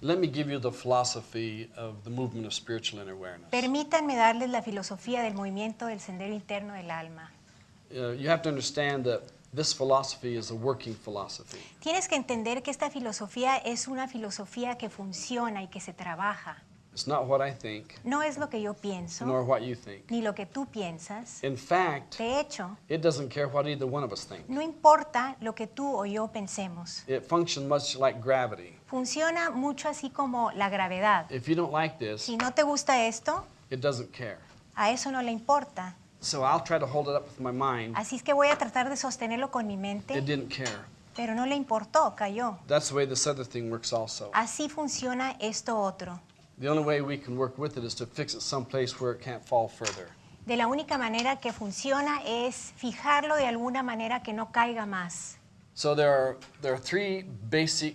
Let me give you the philosophy of the movement of spiritual inner awareness. Permítanme darles la filosofía del movimiento del sendero interno del alma. Uh, you have to understand that this philosophy is a working philosophy. Tienes que entender que esta filosofía es una filosofía que funciona y que se trabaja. It's not what I think, No es lo que yo pienso, nor what you think. ni lo que tú piensas. In fact, De hecho, it doesn't care what either one of us think. no importa lo que tú o yo pensemos. It functions much like gravity. Funciona mucho así como la gravedad. If you don't like this, Si no te gusta esto, it doesn't care. a eso no le importa. So I'll try to hold it up with my mind. Así es que voy a tratar de sostenerlo con mi It mente, didn't care. pero no le importó, cayó. That's the way this other thing works also. Así funciona esto otro. The only way we can work with it is to fix it someplace where it can't fall further. De la única manera que funciona es fijarlo de alguna manera que no caiga más. So there are, there are three basic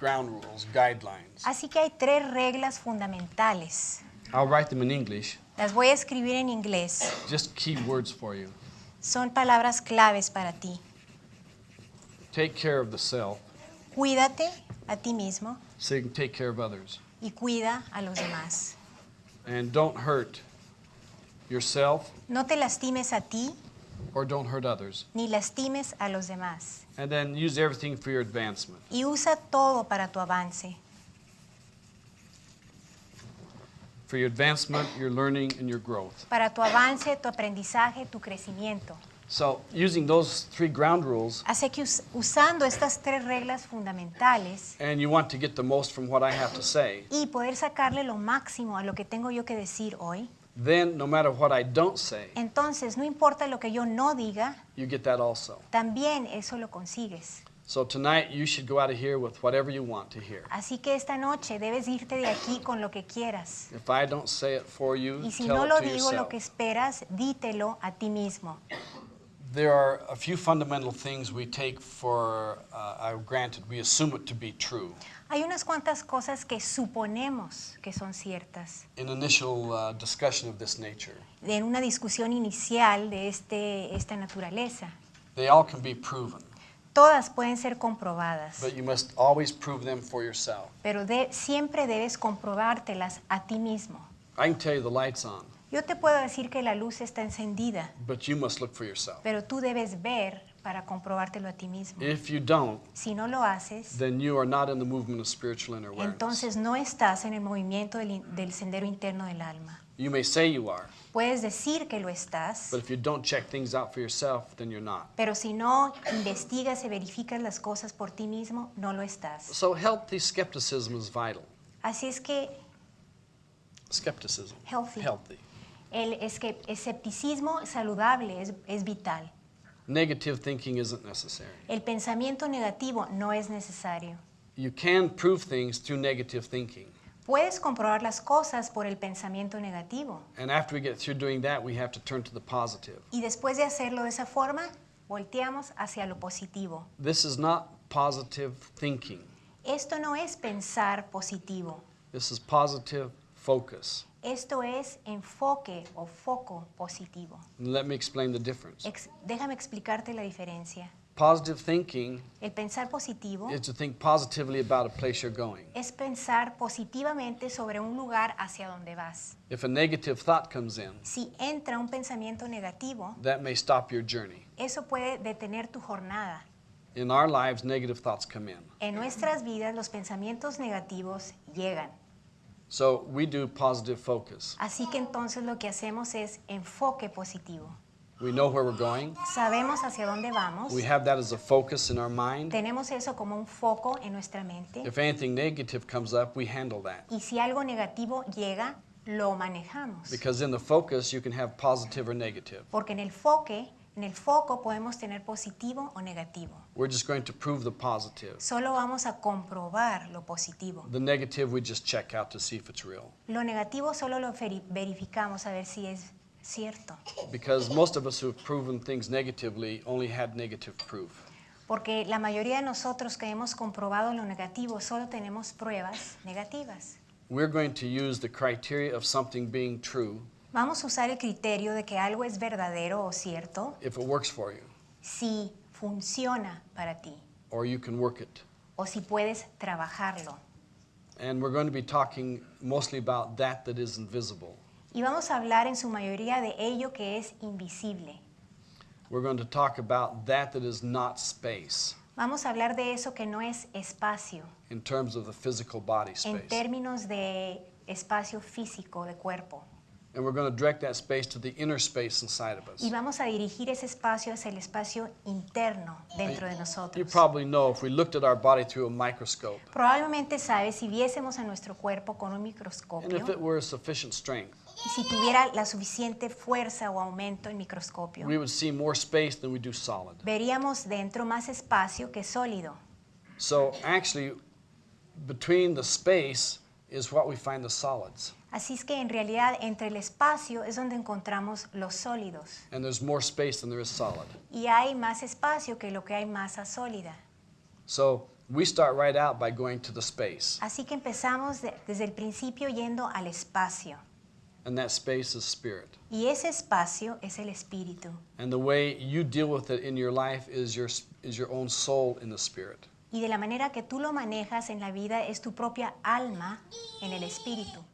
ground rules, guidelines. Así que hay tres reglas fundamentales. I'll write them in English, Las voy a escribir en inglés. just key words for you. Son palabras claves para ti. Take care of the self Cuídate a ti mismo so you can take care of others. y cuida a los demás. And don't hurt yourself No te lastimes a ti or don't hurt others. ni lastimes a los demás. And then use everything for your advancement. Y usa todo para tu avance. For your advancement, your learning, and your growth. Para tu avance, tu aprendizaje, tu crecimiento. So, using those three ground rules, Así que us- usando estas tres reglas fundamentales and you want to get the most from what I have to say, y poder sacarle lo máximo a lo que tengo yo que decir hoy, then no matter what I don't say, entonces no importa lo que yo no diga, you get that also. también eso lo consigues. So tonight you should go out of here with whatever you want to hear. Así que esta noche debes irte de aquí con lo que quieras. If I don't say it for you, Y si tell no it lo to digo yourself. lo que esperas, dítelo a ti mismo. There are a few fundamental things we take for uh, uh, granted. We assume it to be true. Hay unas cuantas cosas que suponemos que son ciertas. In initial uh, discussion of this nature, En una discusión inicial de este, esta naturaleza, they all can be proven, todas pueden ser comprobadas, but you must always prove them for yourself. pero de- siempre debes comprobártelas a ti mismo. I can tell you the light's on, Yo te puedo decir que la luz está encendida, but you must look for yourself. pero tú debes ver para comprobártelo a ti mismo. If you don't, Si no lo haces, then you are not in the movement of spiritual inner awareness. entonces no estás en el movimiento del, del sendero interno del alma. You may say you are, Puedes decir que lo estás, but if you don't check things out for yourself, then you're not. pero si no investigas y verificas las cosas por ti mismo, no lo estás. So healthy skepticism is vital. Así es que Skepticism. Healthy. Healthy. El escepticismo saludable es, es vital. Negative thinking isn't necessary. El pensamiento negativo no es necesario. You can prove things through negative thinking. Puedes comprobar las cosas por el pensamiento negativo And after we get through doing that, we have to turn to the positive. y después de hacerlo de esa forma, volteamos hacia lo positivo. This is not positive thinking. Esto no es pensar positivo, This is positive focus. Esto es enfoque o foco positivo. Let me explain the difference. Ex- déjame explicarte la diferencia. Positive thinking El pensar positivo is to think positively about a place you're going. es pensar positivamente sobre un lugar hacia donde vas. If a negative thought comes in, Si entra un pensamiento negativo, that may stop your journey. eso puede detener tu jornada. In our lives, negative thoughts come in. En nuestras vidas los pensamientos negativos llegan. So we do positive focus. Así que entonces lo que hacemos es enfoque positivo. We know where we're going. Sabemos hacia dónde vamos. We have that as a focus in our mind. Tenemos eso como un foco en nuestra mente. If anything negative comes up, we handle that. Y si algo negativo llega, lo manejamos. Because in the focus, you can have positive or negative. Porque en el foque, en el foco podemos tener positivo o negativo. We're just going to prove the positive. Solo vamos a comprobar lo positivo. The negative, we just check out to see if it's real. Lo negativo solo lo veri- verificamos a ver si es cierto. Because most of us who have proven things negatively only had negative proof. Porque la mayoría de nosotros que hemos comprobado lo negativo solo tenemos pruebas negativas. We're going to use the criteria of something being true Vamos a usar el criterio de que algo es verdadero o cierto if it works for you, si funciona para ti or you can work it. o si puedes trabajarlo. And we're going to be talking mostly about that that is invisible. Y vamos a hablar en su mayoría de ello que es invisible. We're going to talk about that that is not space Vamos a hablar de eso que no es espacio, in terms of the physical body en space. términos de espacio físico, de cuerpo. And we're going to direct that space to the inner space inside of us. Y vamos a dirigir ese espacio hacia el espacio interno dentro de You nosotros. probably know if we looked at our body through a microscope, Probablemente sabes si viésemos a nuestro cuerpo con un and microscopio if it were sufficient strength, y si tuviera la suficiente fuerza o aumento el microscopio, we would see more space than we do solid. veríamos dentro más espacio que sólido. So actually, between the space is what we find the solids. Así es que en realidad entre el espacio es donde encontramos los sólidos. And there's more space than there is solid. Y hay más espacio que lo que hay masa sólida. So we start right out by going to the space. Así que empezamos de- desde el principio yendo al espacio. And that space is spirit. Y ese espacio es el espíritu. And the way you deal with it in your life is your, is your own soul in the spirit. Y de la manera que tú lo manejas en la vida es tu propia alma en el espíritu.